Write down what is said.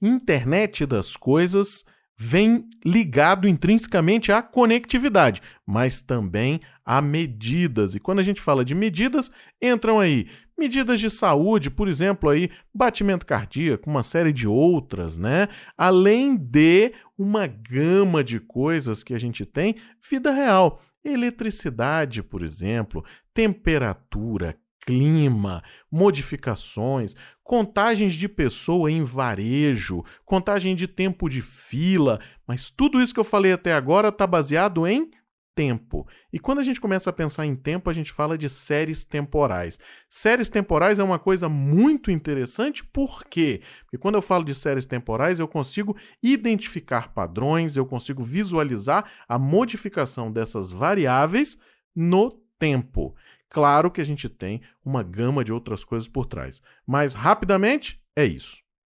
internet das coisas vem ligado intrinsecamente à conectividade, mas também a medidas. E quando a gente fala de medidas, entram aí medidas de saúde, por exemplo, aí batimento cardíaco, uma série de outras, né? Além de uma gama de coisas que a gente tem vida real. Eletricidade, por exemplo, temperatura, clima, modificações, contagens de pessoa em varejo, contagem de tempo de fila, mas tudo isso que eu falei até agora está baseado em tempo. E quando a gente começa a pensar em tempo, a gente fala de séries temporais. Séries temporais é uma coisa muito interessante, por quê? Porque quando eu falo de séries temporais, eu consigo identificar padrões, eu consigo visualizar a modificação dessas variáveis no tempo. Claro que a gente tem uma gama de outras coisas por trás, mas rapidamente é isso.